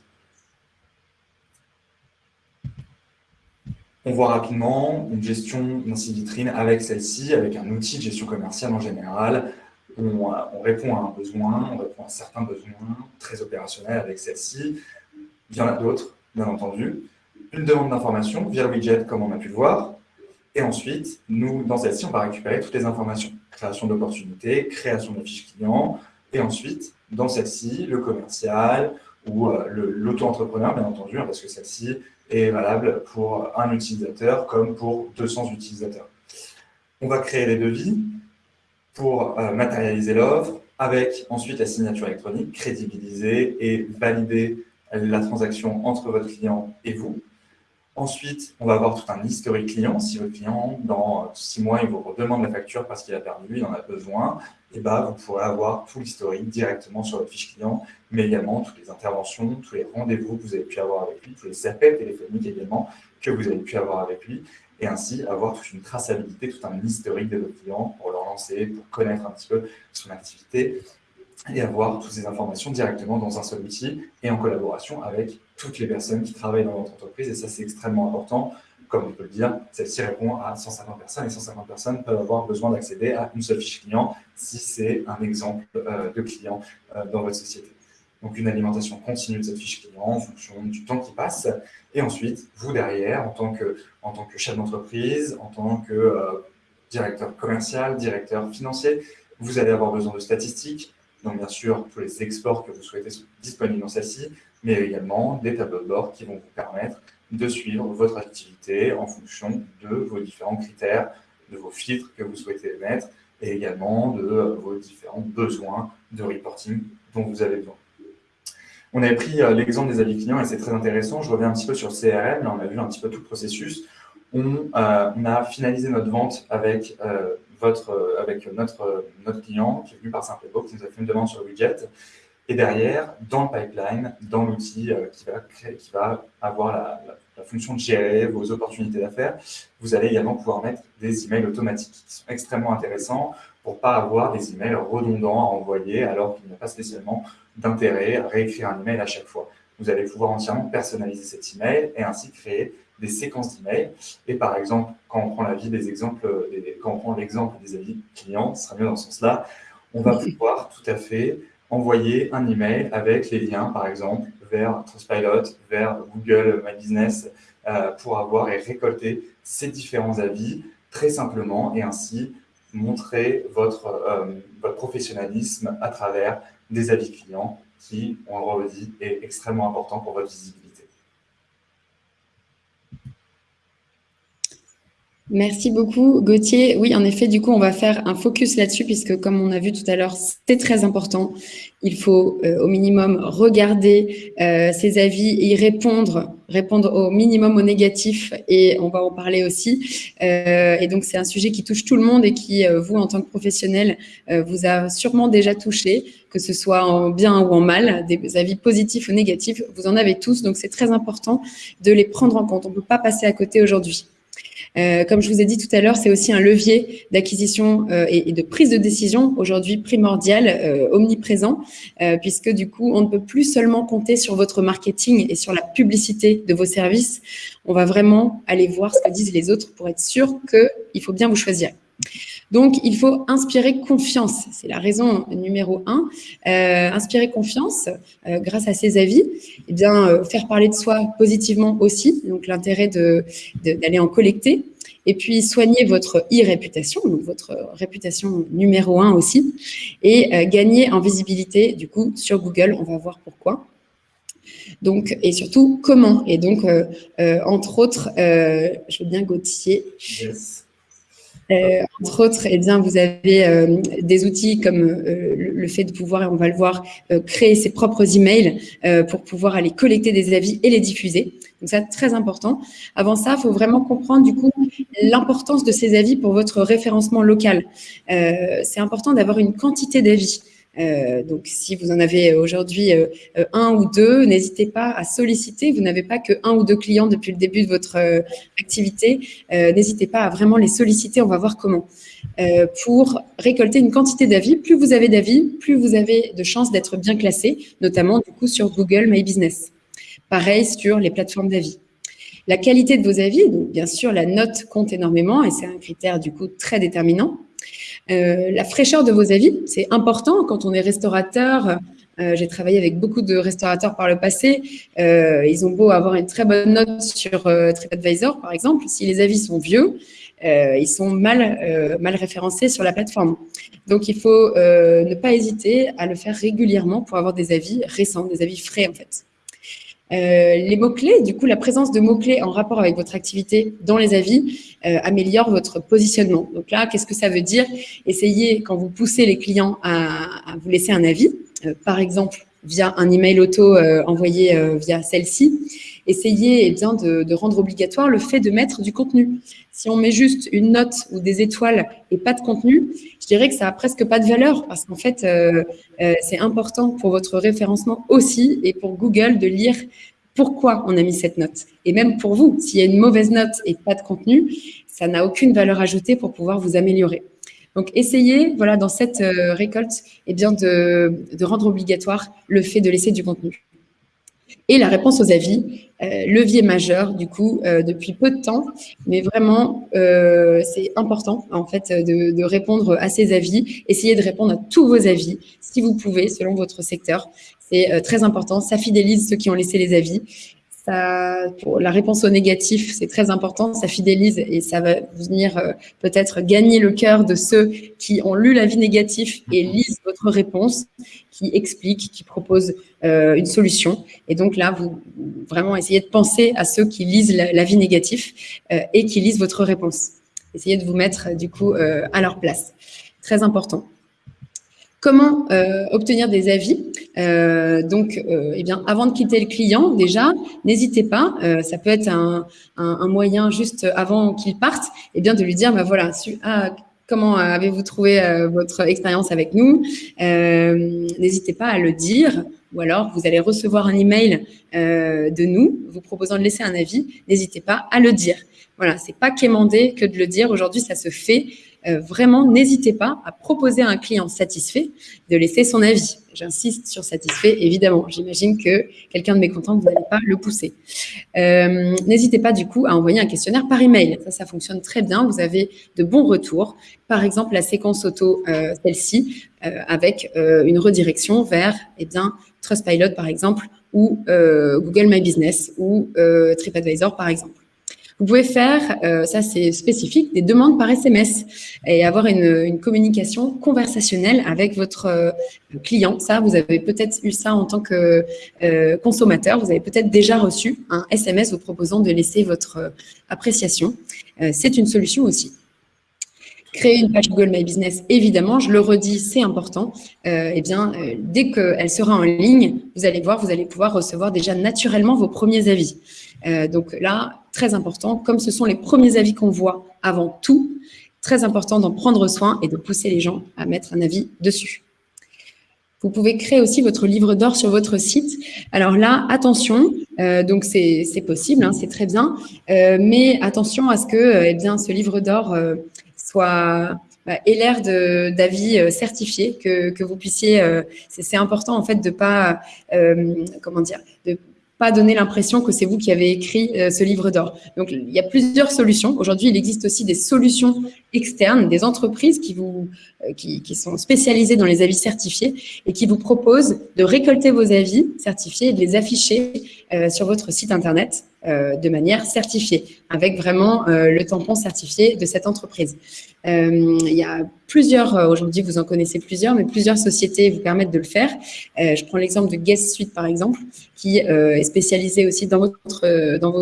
On voit rapidement une gestion d'un site vitrine avec celle-ci, avec un outil de gestion commerciale en général, on, répond à un besoin, on répond à certains besoins très opérationnels avec celle-ci. Il y en a d'autres, bien entendu. Une demande d'information via le widget, comme on a pu le voir. Et ensuite, nous, dans celle-ci, on va récupérer toutes les informations. Création d'opportunités, création de fiches clients. Et ensuite, dans celle-ci, le commercial ou l'auto-entrepreneur, bien entendu, hein, parce que celle-ci est valable pour un utilisateur comme pour 200 utilisateurs. On va créer les devis pour matérialiser l'offre, avec ensuite la signature électronique, crédibiliser et valider la transaction entre votre client et vous. Ensuite, on va avoir tout un historique client. Si votre client, dans six mois, il vous redemande la facture parce qu'il a perdu, il en a besoin, et eh ben, vous pourrez avoir tout l'historique directement sur votre fiche client, mais également toutes les interventions, tous les rendez-vous que vous avez pu avoir avec lui, tous les appels téléphoniques également que vous avez pu avoir avec lui, et ainsi avoir toute une traçabilité, tout un historique de votre client pour le relancer, pour connaître un petit peu son activité et avoir toutes ces informations directement dans un seul outil et en collaboration avec toutes les personnes qui travaillent dans votre entreprise. Et ça, c'est extrêmement important. Comme on peut le dire, celle-ci répond à 150 personnes et 150 personnes peuvent avoir besoin d'accéder à une seule fiche client si c'est un exemple euh, de client euh, dans votre société. Donc, une alimentation continue de cette fiche client en fonction du temps qui passe. Et ensuite, vous derrière, en tant que, en tant que chef d'entreprise, en tant que euh, directeur commercial, directeur financier, vous allez avoir besoin de statistiques, donc, bien sûr, tous les exports que vous souhaitez sont disponibles dans celle-ci, mais également des tableaux de bord qui vont vous permettre de suivre votre activité en fonction de vos différents critères, de vos filtres que vous souhaitez mettre et également de euh, vos différents besoins de reporting dont vous avez besoin. On avait pris euh, l'exemple des avis clients et c'est très intéressant. Je reviens un petit peu sur CRM. Là, on a vu un petit peu tout le processus. On, euh, a finalisé notre vente avec euh, notre, client qui est venu par Simplebo, qui nous a fait une demande sur le widget. Et derrière, dans le pipeline, dans l'outil qui, va qui va avoir la, la, fonction de gérer vos opportunités d'affaires, vous allez également pouvoir mettre des emails automatiques qui sont extrêmement intéressants pour ne pas avoir des emails redondants à envoyer alors qu'il n'y a pas spécialement d'intérêt à réécrire un email à chaque fois. Vous allez pouvoir entièrement personnaliser cet email et ainsi créer des séquences d'emails. Et par exemple, quand on prend l'avis des exemples, quand on prend l'exemple des avis clients, ce sera mieux dans ce sens-là, on va pouvoir tout à fait envoyer un email avec les liens, par exemple, vers Trustpilot, vers Google My Business, euh, pour avoir et récolter ces différents avis très simplement et ainsi montrer votre, euh, votre professionnalisme à travers des avis clients qui, on le redit, est extrêmement important pour votre visibilité. Merci beaucoup, Gauthier. Oui, en effet, du coup, on va faire un focus là-dessus puisque, comme on a vu tout à l'heure, c'est très important. Il faut euh, au minimum regarder euh, ces avis et y répondre, répondre au minimum au négatif et on va en parler aussi. Euh, et donc, c'est un sujet qui touche tout le monde et qui, vous, en tant que professionnel, vous a sûrement déjà touché, que ce soit en bien ou en mal, des avis positifs ou négatifs, vous en avez tous. Donc, c'est très important de les prendre en compte. On ne peut pas passer à côté aujourd'hui. Euh, comme je vous ai dit tout à l'heure, c'est aussi un levier d'acquisition euh, et, de prise de décision aujourd'hui primordial, euh, omniprésent, puisque du coup, on ne peut plus seulement compter sur votre marketing et sur la publicité de vos services. On va vraiment aller voir ce que disent les autres pour être sûr qu'il faut bien vous choisir. Donc, il faut inspirer confiance. C'est la raison numéro un. Euh, inspirer confiance euh, grâce à ses avis. Eh bien, euh, faire parler de soi positivement aussi. Donc, l'intérêt d'aller en collecter. Et puis, soigner votre e-réputation, donc votre réputation numéro un aussi. Et gagner en visibilité, du coup, sur Google. On va voir pourquoi. Donc, et surtout, comment. Et donc, entre autres, je veux bien Gauthier. Euh, entre autres, eh bien, vous avez euh, des outils comme euh, le fait de pouvoir, on va le voir, créer ses propres emails pour pouvoir aller collecter des avis et les diffuser. Donc ça, très important. Avant ça, il faut vraiment comprendre du coup l'importance de ces avis pour votre référencement local. C'est important d'avoir une quantité d'avis. Euh, donc, si vous en avez aujourd'hui euh, un ou deux, n'hésitez pas à solliciter. Vous n'avez pas que un ou deux clients depuis le début de votre euh, activité. n'hésitez pas à vraiment les solliciter. On va voir comment. pour récolter une quantité d'avis, plus vous avez d'avis, plus vous avez de chances d'être bien classé, notamment du coup sur Google My Business. Pareil sur les plateformes d'avis. La qualité de vos avis, bien sûr, la note compte énormément et c'est un critère du coup très déterminant. Euh, la fraîcheur de vos avis, c'est important quand on est restaurateur, J'ai travaillé avec beaucoup de restaurateurs par le passé. ils ont beau avoir une très bonne note sur TripAdvisor, par exemple. Si les avis sont vieux, ils sont mal, mal référencés sur la plateforme. Donc, il faut ne pas hésiter à le faire régulièrement pour avoir des avis récents, des avis frais, en fait. Euh, les mots-clés, du coup, la présence de mots-clés en rapport avec votre activité dans les avis euh, améliore votre positionnement. Donc là, qu'est-ce que ça veut dire? Essayez, quand vous poussez les clients à, vous laisser un avis, euh, par exemple via un email auto envoyé via celle-ci, essayez eh bien, de, rendre obligatoire le fait de mettre du contenu. Si on met juste une note ou des étoiles et pas de contenu, je dirais que ça a presque pas de valeur parce qu'en fait, euh, euh, c'est important pour votre référencement aussi et pour Google de lire pourquoi on a mis cette note. Et même pour vous, s'il y a une mauvaise note et pas de contenu, ça n'a aucune valeur ajoutée pour pouvoir vous améliorer. Donc, essayez, voilà, dans cette euh, récolte, eh bien, de, rendre obligatoire le fait de laisser du contenu. Et la réponse aux avis, levier majeur du coup euh, depuis peu de temps, mais vraiment euh, c'est important en fait de, de, répondre à ces avis. Essayez de répondre à tous vos avis si vous pouvez selon votre secteur. C'est très important. Ça fidélise ceux qui ont laissé les avis pour la réponse au négatif, c'est très important, ça fidélise et ça va venir euh, peut-être gagner le cœur de ceux qui ont lu l'avis négatif et mhm. lisent votre réponse, qui explique, qui propose euh, une solution. Et donc là, vous vraiment essayez de penser à ceux qui lisent l'avis négatif euh, et qui lisent votre réponse. Essayez de vous mettre du coup à leur place. Très important. Comment euh, obtenir des avis euh, Donc, euh, eh bien, avant de quitter le client, déjà, n'hésitez pas. ça peut être un, moyen juste avant qu'il parte, eh bien, de lui dire, bah voilà, ah, comment avez-vous trouvé votre expérience avec nous? N'hésitez pas à le dire. Ou alors, vous allez recevoir un email de nous vous proposant de laisser un avis. N'hésitez pas à le dire. Voilà, c'est pas quémander que de le dire. Aujourd'hui, ça se fait. Euh, vraiment, n'hésitez pas à proposer à un client satisfait de laisser son avis. J'insiste sur satisfait, évidemment. J'imagine que quelqu'un de mécontent, vous n'allez pas le pousser. Euh, n'hésitez pas, du coup, à envoyer un questionnaire par email. Ça, ça fonctionne très bien. Vous avez de bons retours. Par exemple, la séquence auto, euh, celle-ci, avec une redirection vers, eh bien, Trustpilot, par exemple, ou Google My Business, ou TripAdvisor, par exemple. Vous pouvez faire, euh, ça c'est spécifique, des demandes par SMS et avoir une, communication conversationnelle avec votre euh, client. Ça, vous avez peut-être eu ça en tant que euh, consommateur. Vous avez peut-être déjà reçu un SMS vous proposant de laisser votre appréciation. c'est une solution aussi. Créer une page Google My Business, évidemment, je le redis, c'est important. eh bien, dès qu'elle sera en ligne, vous allez voir, vous allez pouvoir recevoir déjà naturellement vos premiers avis. donc là, très important, comme ce sont les premiers avis qu'on voit avant tout, très important d'en prendre soin et de pousser les gens à mettre un avis dessus. Vous pouvez créer aussi votre livre d'or sur votre site. Alors là, attention, euh, donc c'est possible, hein, c'est très bien, euh, mais attention à ce que euh, eh bien, ce livre d'or soit bah, d'avis certifié, que, que, vous puissiez, c'est important en fait de pas, comment dire, de pas donner l'impression que c'est vous qui avez écrit euh, ce livre d'or. Donc, il y a plusieurs solutions. Aujourd'hui, il existe aussi des solutions externes, des entreprises qui, vous, euh, qui, sont spécialisées dans les avis certifiés et qui vous proposent de récolter vos avis certifiés et de les afficher euh, sur votre site Internet de manière certifiée, avec vraiment le tampon certifié de cette entreprise. Euh, il y a plusieurs, aujourd'hui vous en connaissez plusieurs, mais plusieurs sociétés vous permettent de le faire. je prends l'exemple de Guest Suite par exemple, qui est spécialisé aussi dans votre, dans,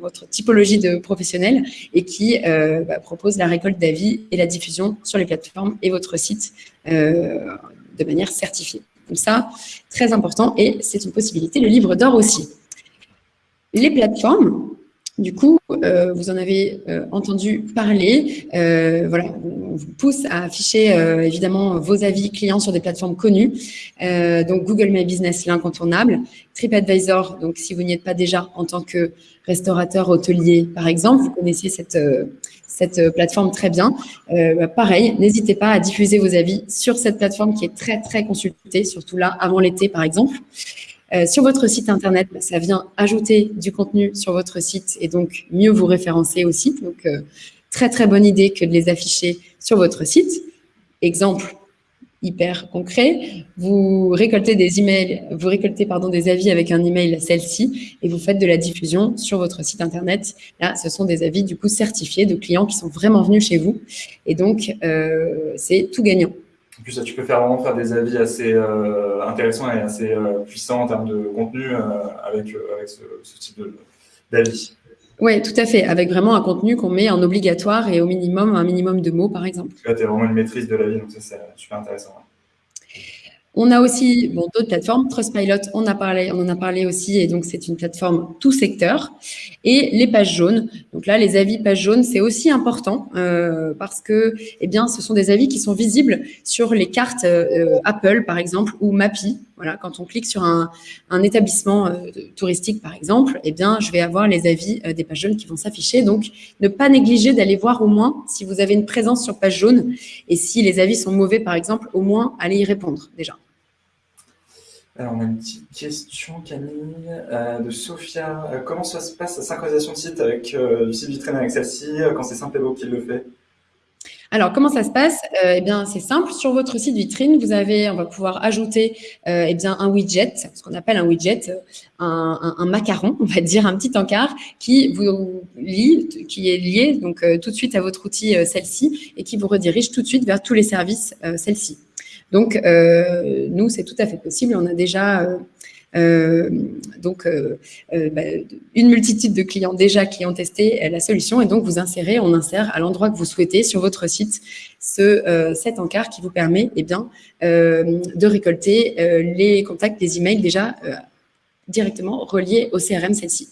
votre typologie de professionnels et qui bah, propose la récolte d'avis et la diffusion sur les plateformes et votre site de manière certifiée. Donc ça, très important et c'est une possibilité. Le livre d'or aussi. Les plateformes, du coup, euh, vous en avez euh, entendu parler. Euh, voilà, on vous pousse à afficher évidemment vos avis clients sur des plateformes connues. donc Google My Business, l'incontournable. TripAdvisor, donc si vous n'y êtes pas déjà en tant que restaurateur hôtelier, par exemple, vous connaissez cette cette plateforme très bien. Bah, pareil, n'hésitez pas à diffuser vos avis sur cette plateforme qui est très très consultée, surtout là avant l'été par exemple. Euh, sur votre site internet, bah, ça vient ajouter du contenu sur votre site et donc mieux vous référencer aussi. Donc, euh, très très bonne idée que de les afficher sur votre site. Exemple, hyper concret. Vous récoltez des emails, vous récoltez pardon des avis avec un email celle-ci et vous faites de la diffusion sur votre site internet. Là, ce sont des avis du coup certifiés de clients qui sont vraiment venus chez vous et donc euh, c'est tout gagnant. Tu peux faire vraiment faire des avis assez euh, intéressants et assez euh, puissants en termes de contenu avec, avec ce, ce type d'avis. Oui, tout à fait, avec vraiment un contenu qu'on met en obligatoire et au minimum, un minimum de mots, par exemple. Là, tu as vraiment une maîtrise de la vie, donc ça, c'est super intéressant. On a aussi bon, d'autres plateformes. Trustpilot, on, a parlé, on en a parlé aussi, et donc c'est une plateforme tout secteur. Et les pages jaunes. Donc là, les avis pages jaunes, c'est aussi important euh, parce que, eh bien, ce sont des avis qui sont visibles sur les cartes euh, Apple, par exemple, ou Mappy. Voilà, quand on clique sur un, établissement euh, touristique, par exemple, eh bien, je vais avoir les avis des pages jaunes qui vont s'afficher. Donc, ne pas négliger d'aller voir au moins si vous avez une présence sur page jaune et si les avis sont mauvais, par exemple, au moins allez y répondre déjà. Alors, on a une petite question, Camille, euh, de Sophia. Euh, comment ça se passe la synchronisation de site avec euh, du site vitrine avec celle-ci quand c'est Simple beau qui le fait? Alors, comment ça se passe? Eh bien, c'est simple. Sur votre site vitrine, vous avez, on va pouvoir ajouter eh bien, un widget, ce qu'on appelle un widget, un, macaron, on va dire, un petit encart qui vous lie, qui est lié donc tout de suite à votre outil celle-ci et qui vous redirige tout de suite vers tous les services celle-ci. Donc, euh, nous, c'est tout à fait possible. On a déjà euh, euh, donc bah, une multitude de clients déjà qui ont testé la solution et donc vous insérez, on insère à l'endroit que vous souhaitez sur votre site ce, cet encart qui vous permet eh bien, de récolter les contacts, les emails déjà directement reliés au CRM celle-ci.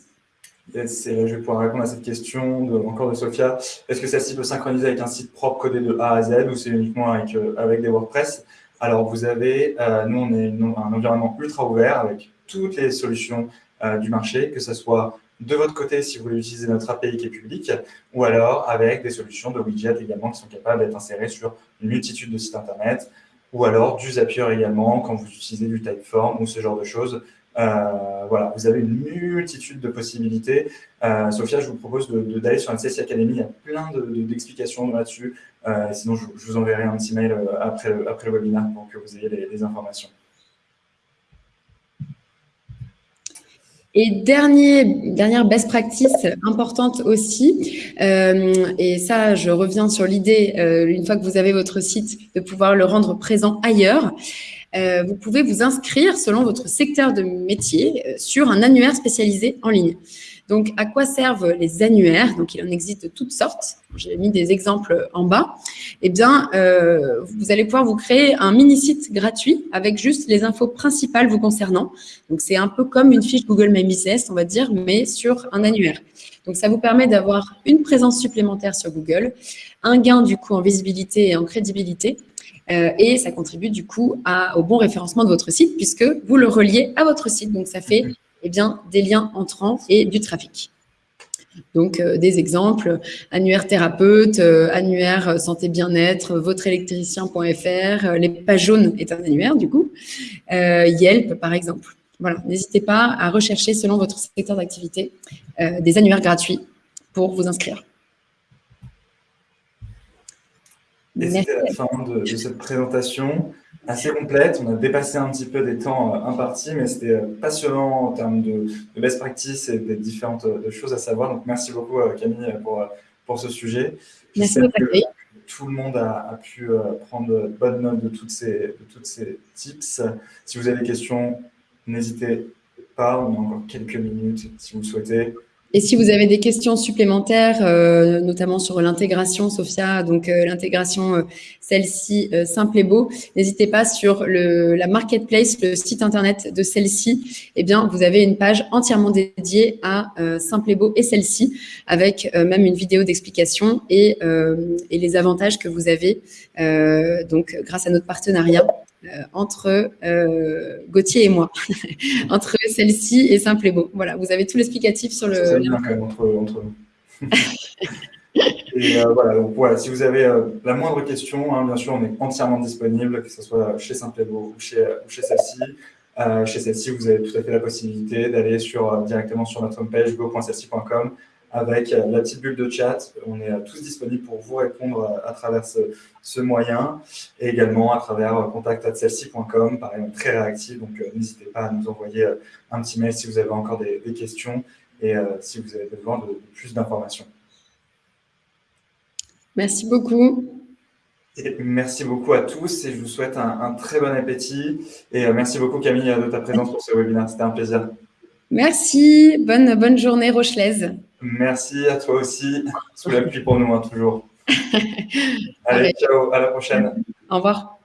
je vais pouvoir répondre à cette question encore de Sophia. Est-ce que celle-ci peut synchroniser avec un site propre codé de A à Z ou c'est uniquement avec des WordPress? Alors, vous avez, euh, nous, on est un environnement ultra ouvert avec toutes les solutions euh, du marché, que ce soit de votre côté si vous voulez utiliser notre API qui est publique, ou alors avec des solutions de widgets également qui sont capables d'être insérées sur une multitude de sites Internet, ou alors du Zapier également quand vous utilisez du Typeform ou ce genre de choses. Euh, voilà, vous avez une multitude de possibilités. Euh, Sophia, je vous propose d'aller sur Academy. Il y a plein d'explications là-dessus. Euh, sinon, je, vous enverrai un petit mail après le, après webinaire pour que vous ayez les, informations. Et dernière best practice importante aussi, et ça, je reviens sur l'idée, une fois que vous avez votre site, de pouvoir le rendre présent ailleurs. Euh, vous pouvez vous inscrire selon votre secteur de métier euh, sur un annuaire spécialisé en ligne. Donc, à quoi servent les annuaires? Donc, il en existe toutes sortes. J'ai mis des exemples en bas. Eh bien, euh, vous allez pouvoir vous créer un mini-site gratuit avec juste les infos principales vous concernant. Donc, c'est un peu comme une fiche Google My Business, on va dire, mais sur un annuaire. Donc, ça vous permet d'avoir une présence supplémentaire sur Google, un gain du coup en visibilité et en crédibilité, euh, et ça contribue du coup au bon référencement de votre site puisque vous le reliez à votre site. Donc, ça fait eh bien, des liens entrants et du trafic. Donc, euh, des exemples, annuaire thérapeute, euh, annuaire santé bien-être, votreélectricien.fr, les pages jaunes est un annuaire du coup, Yelp par exemple. Voilà, n'hésitez pas à rechercher selon votre secteur d'activité des annuaires gratuits pour vous inscrire. Et c'était la fin de, cette présentation assez complète. On a dépassé un petit peu des temps euh, impartis, mais c'était euh, passionnant en termes de, best practice et des différentes euh, choses à savoir. Donc, merci beaucoup, Camille, pour, pour ce sujet. Merci beaucoup. Tout le monde a, pu prendre bonne note de, toutes ces, de toutes ces tips. Si vous avez des questions, n'hésitez pas. On a encore quelques minutes si vous le souhaitez. Et si vous avez des questions supplémentaires, euh, notamment sur l'intégration, Sophia, donc euh, l'intégration, euh, celle-ci, simple et beau, n'hésitez pas sur le, la marketplace, le site internet de celle-ci. Eh bien, vous avez une page entièrement dédiée à simple et beau et celle-ci, avec même une vidéo d'explication et, et, les avantages que vous avez, donc grâce à notre partenariat. Euh, entre euh, Gauthier et moi, entre celle-ci et Simple et Beau. Voilà, vous avez tout l'explicatif sur le. Quand même entre, entre nous. et euh, voilà, donc voilà, si vous avez la moindre question, hein, bien sûr, on est entièrement disponible, que ce soit chez Simple et Beau ou chez, chez celle-ci. chez celle-ci, vous avez tout à fait la possibilité d'aller sur, directement sur notre homepage go.celle-ci.com avec la petite bulle de chat. On est tous disponibles pour vous répondre à, travers ce, moyen et également à travers contact.celsi.com, pareil, très réactif, donc n'hésitez pas à nous envoyer un petit mail si vous avez encore des, questions et si vous avez besoin de plus d'informations. Merci beaucoup. merci beaucoup à tous et je vous souhaite un, très bon appétit. Et euh, merci beaucoup Camille de ta présence pour ce webinaire. C'était un plaisir. Merci. Bonne, bonne journée rochelaise. Merci à toi aussi. Sous la pluie pour nous, hein, toujours. Allez, ciao. À la prochaine. Au revoir.